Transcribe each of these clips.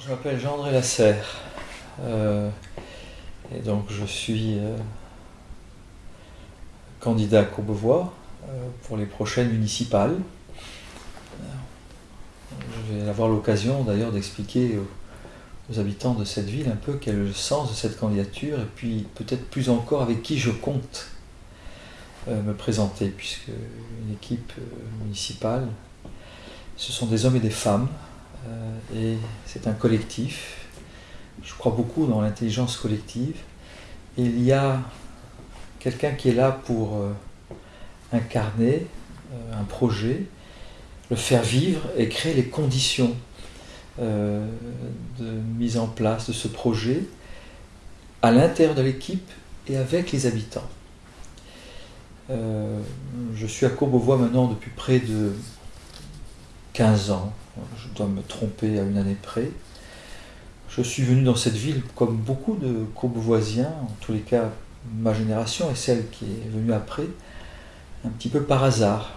Je m'appelle Jean-André Lasserre euh, et donc je suis euh, candidat à Courbevoie euh, pour les prochaines municipales. Je vais avoir l'occasion d'ailleurs d'expliquer aux, habitants de cette ville un peu quel est le sens de cette candidature et puis peut-être plus encore avec qui je compte me présenter puisque une équipe municipale ce sont des hommes et des femmes et c'est un collectif. Je crois beaucoup dans l'intelligence collective. Il y a quelqu'un qui est là pour euh, incarner euh, un projet, le faire vivre et créer les conditions euh, de mise en place de ce projet à l'intérieur de l'équipe et avec les habitants. Je suis à Courbevoie maintenant depuis près de 15 ans, je dois me tromper à une année près. Je suis venu dans cette ville comme beaucoup de courbevoisiens, en tous les cas ma génération et celle qui est venue après, un petit peu par hasard.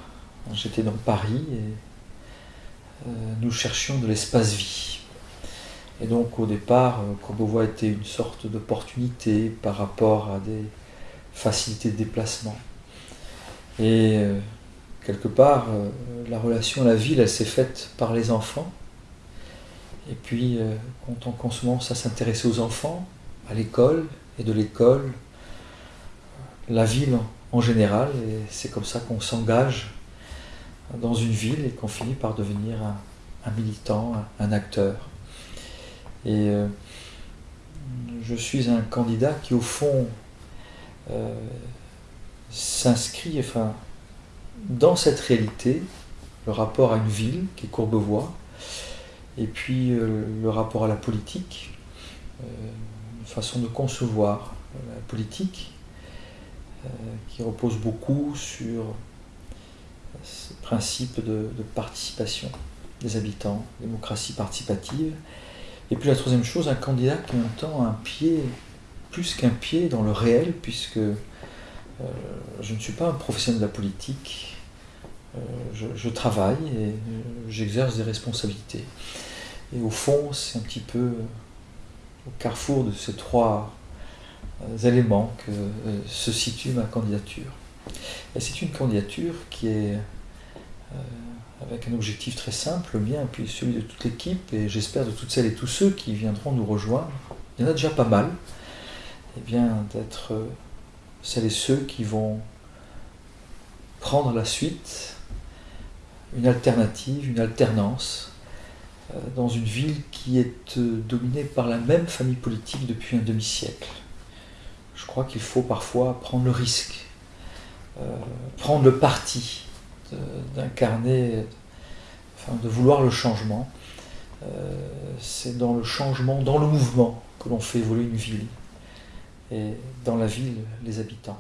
J'étais dans Paris et euh, nous cherchions de l'espace-vie. Et donc au départ, euh, Courbevoie était une sorte d'opportunité par rapport à des facilités de déplacement. Et euh, quelque part, euh, la relation à la ville, elle s'est faite par les enfants. Et puis, euh, quand on commence à s'intéresser aux enfants, à l'école, et de l'école, la ville en général, et c'est comme ça qu'on s'engage dans une ville et qu'on finit par devenir un, militant, un, acteur. Et euh, je suis un candidat qui, au fond, s'inscrit, enfin, dans cette réalité, le rapport à une ville qui est Courbevoie, et puis euh, le rapport à la politique, euh, une façon de concevoir la politique euh, qui repose beaucoup sur ce principe de, de, participation des habitants, démocratie participative. Et puis la troisième chose, un candidat qui entend un pied, plus qu'un pied, dans le réel, puisque euh, je ne suis pas un professionnel de la polique, euh, je, je, travaille et euh, j'exerce des responsabilités. Et au fond, c'est un petit peu au carrefour de ces trois éléments que se situe ma candidature. Et c'est une candidature qui est avec un objectif très simple, le mien, puis celui de toute l'équipe, et j'espère de toutes celles et tous ceux qui viendront nous rejoindre. Il y en a déjà pas mal. Et eh bien d'être celles et ceux qui vont prendre la suite, une alternative, une alternance, euh, dans une ville qui est euh, dominée par la même famille politique depuis un demi-siècle. Je crois qu'il faut parfois prendre le risque, euh, prendre le parti d'incarner, de vouloir le changement. C'est dans le changement, dans le mouvement que l'on fait évoluer une ville et dans la ville les habitants.